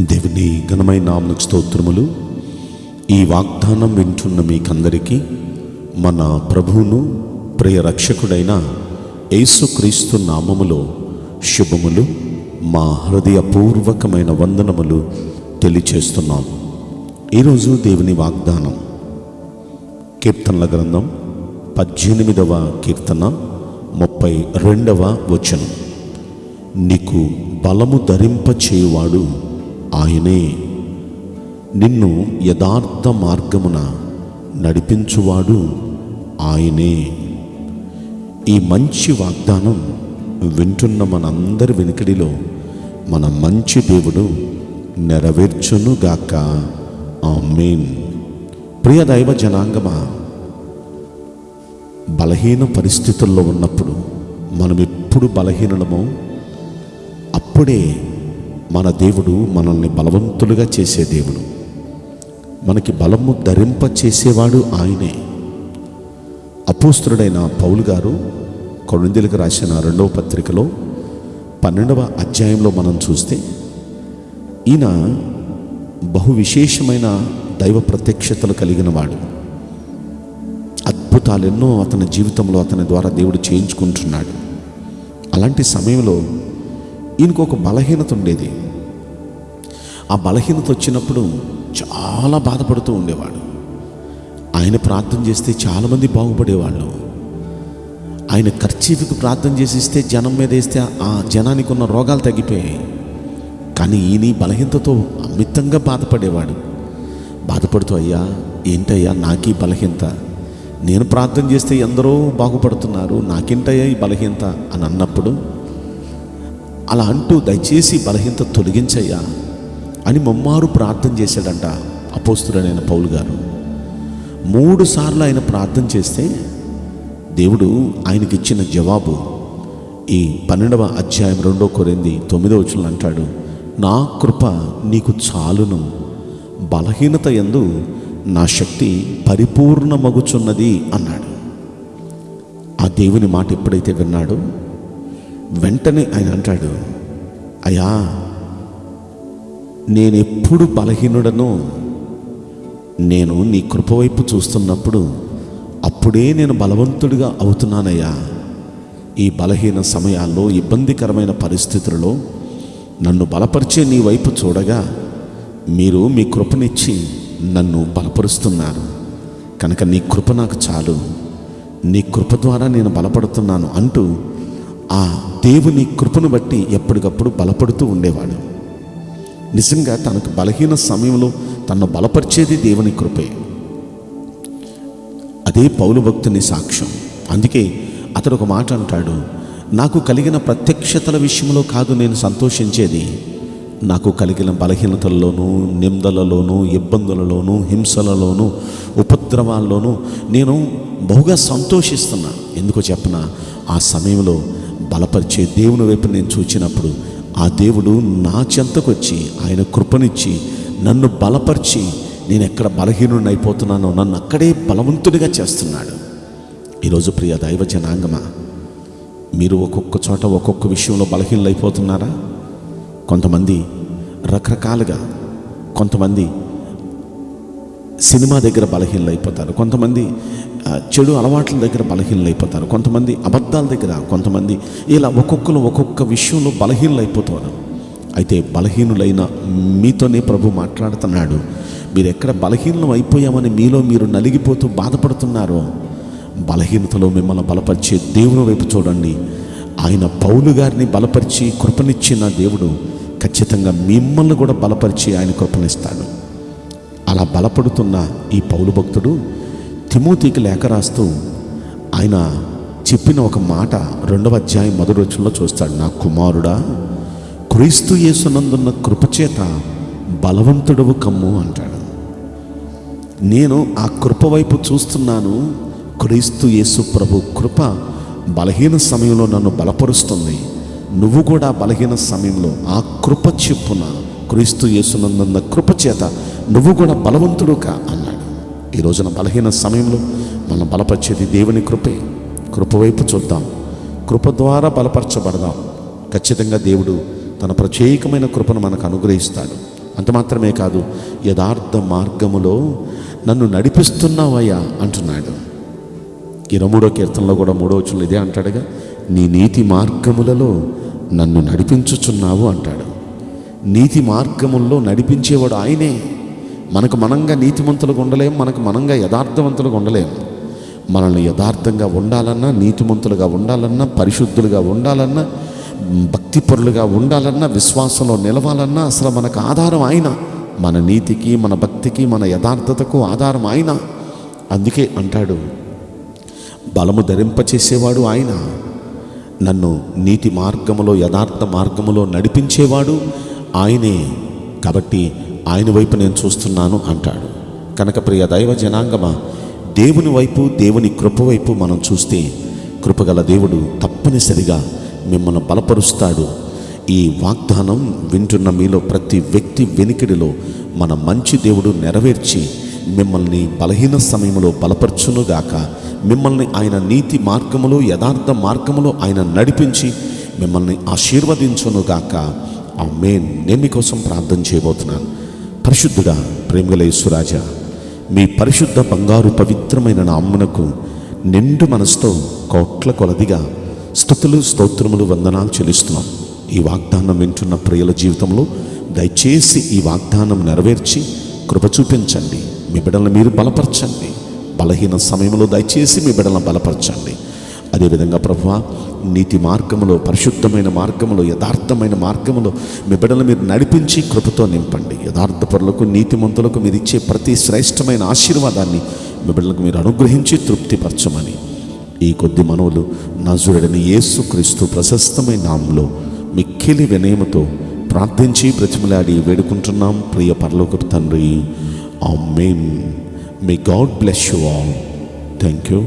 దేవుని ఘనమైన నామకు స్తోత్రములు. ఈ వాగ్దానం వింటున్న మీకందరికీ మన ప్రభువును ప్రియ రక్షకుడైన యేసుక్రీస్తు నామములో శుభములు. మా హృదయపూర్వకమైన వందనములు తెలియచేస్తున్నాం. ఈరోజు దేవుని వాగ్దానం. కీర్తనల గ్రంథం పద్దెనిమిదవ కీర్తన ముప్పై రెండవ వచనం. నీకు బలము ధరింపచేయువాడు ఆయనే. నిన్ను యథార్థ మార్గమున నడిపించువాడు ఆయనే. ఈ మంచి వాగ్దానం వింటున్న మనందరి వెనుకడిలో మన మంచి దేవుడు నెరవేర్చునుగాక. ఆమేన్. ప్రియ దైవ జనాంగమా బలహీన పరిస్థితుల్లో ఉన్నప్పుడు మనం ఎప్పుడు బలహీనమో అప్పుడే మన దేవుడు మనల్ని బలవంతులుగా చేసే దేవుడు. మనకి బలము ధరింప చేసేవాడు ఆయనే. అపోస్తుడైన పౌలు గారు కొరిందీలకు రాసిన రెండవ పత్రికలో పన్నెండవ అధ్యాయంలో మనం చూస్తే ఈయన బహు విశేషమైన దైవ ప్రత్యక్షతలు కలిగిన వాడు. అద్భుతాలు ఎన్నో అతని జీవితంలో అతని ద్వారా దేవుడు చేయించుకుంటున్నాడు. అలాంటి సమయంలో ఈయనకు ఒక బలహీనత ఉండేది. ఆ బలహీనత వచ్చినప్పుడు చాలా బాధపడుతూ ఉండేవాడు. ఆయన ప్రార్థన చేస్తే చాలామంది బాగుపడేవాళ్ళు. ఆయన ఖర్చీఫ్కి ప్రార్థన చేసిస్తే జనం మీద వేస్తే ఆ జనానికి ఉన్న రోగాలు తగ్గిపోయాయి. కానీ ఈయన బలహీనతతో అమితంగా బాధపడేవాడు. బాధపడుతూ అయ్యా ఏంటయ్యా నాకీ బలహీనత? నేను ప్రార్థన చేస్తే ఎందరో బాగుపడుతున్నారు నాకేంటయ్యా ఈ బలహీనత? అని అన్నప్పుడు అలా అంటూ దయచేసి బలహీనత తొలగించయ్యా అని ముమ్మారు ప్రార్థన చేశాడంట అపోస్తుడనైన పౌలు గారు. మూడు సార్లు ఆయన ప్రార్థన చేస్తే దేవుడు ఆయనకి ఇచ్చిన జవాబు ఈ పన్నెండవ అధ్యాయం రెండో కొరింది తొమ్మిదో వచనం అంటాడు నా కృప నీకు చాలును. బలహీనత ఎందు నా శక్తి పరిపూర్ణమగుచున్నది అన్నాడు. ఆ దేవుని మాట ఎప్పుడైతే విన్నాడో వెంటనే ఆయన అంటాడు అయ్యా నేనెప్పుడు బలహీనుడను నేను నీ కృప వైపు చూస్తున్నప్పుడు అప్పుడే నేను బలవంతుడిగా అవుతున్నానయ్యా. ఈ బలహీన సమయాల్లో ఇబ్బందికరమైన పరిస్థితులలో నన్ను బలపరిచే నీ వైపు చూడగా మీరు మీ కృపనిచ్చి నన్ను బలపరుస్తున్నారు. కనుక నీ కృప నాకు చాలు. నీ కృప ద్వారా నేను బలపడుతున్నాను అంటూ ఆ దేవుని కృపను బట్టి ఎప్పటికప్పుడు బలపడుతూ ఉండేవాడు. నిజంగా తనకు బలహీన సమయంలో తను బలపరిచేది దేవుని కృపే. అదే పౌలు భక్తుని సాక్ష్యం. అందుకే అతడు ఒక మాట అంటాడు నాకు కలిగిన ప్రత్యక్షతల విషయంలో కాదు నేను సంతోషించేది. నాకు కలిగిన బలహీనతల్లోనూ నిందలలోనూ ఇబ్బందులలోనూ హింసలలోనూ ఉపద్రవాల్లోనూ నేను బహుగా సంతోషిస్తున్నా. ఎందుకో చెప్పన ఆ సమయంలో బలపరిచే దేవుని వైపు నేను చూచినప్పుడు ఆ దేవుడు నా చెంతకొచ్చి ఆయన కృపనిచ్చి నన్ను బలపరిచి నేను ఎక్కడ బలహీనుడిని అయిపోతున్నానో నన్ను అక్కడే బలవంతుడిగా చేస్తున్నాడు. ఈరోజు ప్రియ దైవ జనాంగమా మీరు ఒక్కొక్క చోట ఒక్కొక్క విషయంలో బలహీనలు అయిపోతున్నారా కొంతమంది రకరకాలుగా కొంతమంది సినిమా దగ్గర బలహీనలు అయిపోతారు కొంతమంది చెడు అలవాట్ల దగ్గర బలహీనలు అయిపోతారు కొంతమంది అబద్ధాల దగ్గర కొంతమంది ఇలా ఒక్కొక్కరు ఒక్కొక్క విషయంలో బలహీనలు అయిపోతారు అయితే బలహీనులైన మీతోనే ప్రభు మాట్లాడుతున్నాడు. మీరు ఎక్కడ బలహీనం అయిపోయామని మీలో మీరు నలిగిపోతూ బాధపడుతున్నారో బలహీనతలో మిమ్మల్ని బలపరిచే దేవుని వైపు చూడండి. ఆయన పౌలు గారిని బలపరిచి కృపనిచ్చిన దేవుడు ఖచ్చితంగా మిమ్మల్ని కూడా బలపరిచి ఆయన కృపనిస్తాడు. అలా బలపడుతున్న ఈ పౌలు భక్తుడు తిమోతికి లేఖ రాస్తూ ఆయన చెప్పిన ఒక మాట రెండవ అధ్యాయం మొదటి రోజుల్లో చూస్తాడు. నా కుమారుడా క్రీస్తు యేసునందున్న కృపచేత బలవంతుడవు కమ్ము అంటాడు. నేను ఆ కృప వైపు చూస్తున్నాను. క్రీస్తు యేసు ప్రభు కృప బలహీన సమయంలో నన్ను బలపరుస్తుంది. నువ్వు కూడా బలహీన సమయంలో ఆ కృప చెప్పున క్రీస్తు యేసునందున్న కృప చేత నువ్వు కూడా బలవంతుడు కా అన్నాడు. ఈ రోజున బలహీన సమయంలో మనం బలపరిచేది దేవుని కృపే. కృప వైపు చూద్దాం. కృప ద్వారా బలపరచబడదాం. ఖచ్చితంగా దేవుడు తన ప్రత్యేకమైన కృపను మనకు అనుగ్రహిస్తాడు. అంత మాత్రమే కాదు యథార్థ మార్గములో నన్ను నడిపిస్తున్నావయ్యా అంటున్నాడు. ఇరవై మూడో కీర్తనలో కూడా మూడో వచ్చులు ఇదే అంటాడుగా నీ నీతి మార్గములలో నన్ను నడిపించుచున్నావు అంటాడు. నీతి మార్గముల్లో నడిపించేవాడు ఆయనే. మనకు మనంగా నీతిమంతులుగా ఉండలేం మనకు మనంగా యథార్థవంతులుగా ఉండలేం. మనల్ని యథార్థంగా ఉండాలన్నా నీతిమంతులుగా ఉండాలన్నా పరిశుద్ధులుగా ఉండాలన్నా భక్తిపరులుగా ఉండాలన్నా విశ్వాసంలో నిలవాలన్నా అసలు మనకు ఆధారం ఆయన మన నీతికి మన భక్తికి మన యథార్థతకు ఆధారం ఆయన అందుకే అంటాడు బలము ధరింపచేసేవాడు ఆయన నన్ను నీతి మార్గములో యథార్థ మార్గములో నడిపించేవాడు ఆయనే. కాబట్టి ఆయన వైపు నేను చూస్తున్నాను అంటాడు. కనుక ప్రియ దైవ జనాంగమా దేవుని వైపు దేవుని కృప వైపు మనం చూస్తే కృపగల దేవుడు తప్పనిసరిగా మిమ్మల్ని బలపరుస్తాడు. ఈ వాగ్దానం వింటున్న మీలో ప్రతి వ్యక్తి వెనికిడిలో మన మంచి దేవుడు నెరవేర్చి మిమ్మల్ని బలహీన సమయంలో బలపరచునుగాక మిమ్మల్ని ఆయన నీతి మార్గములో యథార్థ మార్గములో ఆయన నడిపించి మిమ్మల్ని ఆశీర్వదించునుగాక. ఆ మేన్ నేను మీకోసం ప్రార్థన చేయబోతున్నాను. పరిశుద్ధుడా ప్రేమగల మీ పరిశుద్ధ బంగారు పవిత్రమైన నామ్మునకు నిండు మనసుతో కోట్ల కొలదిగా స్థుతులు స్తోత్రములు వందనాలు చెల్లిస్తున్నాం. ఈ వాగ్దానం వింటున్న ప్రియుల జీవితంలో దయచేసి ఈ వాగ్దానం నెరవేర్చి కృప చూపించండి. మీ బిడ్డలను మీరు బలపరచండి. బలహీన సమయంలో దయచేసి మీ బిడ్డలను బలపరచండి. అదేవిధంగా ప్రభు నీతి మార్గములో పరిశుద్ధమైన మార్గములో యథార్థమైన మార్గములో మీ బిడ్డలు మీరు నడిపించి కృపతో నింపండి. యథార్థపరులకు నీతిమంతులకు మీరు ఇచ్చే ప్రతి శ్రేష్టమైన ఆశీర్వాదాన్ని మీ బిడ్డలకు మీరు అనుగ్రహించి తృప్తిపరచమని ఈ కొద్ది మనవులు నజురుడని యేసుక్రీస్తు ప్రశస్తమైన నామంలో మిక్కిలి వినయముతో ప్రార్థించి ప్రతిమలాడి వేడుకుంటున్నాం. ప్రియ పరలోకపు తండ్రి amen may God bless you all thank you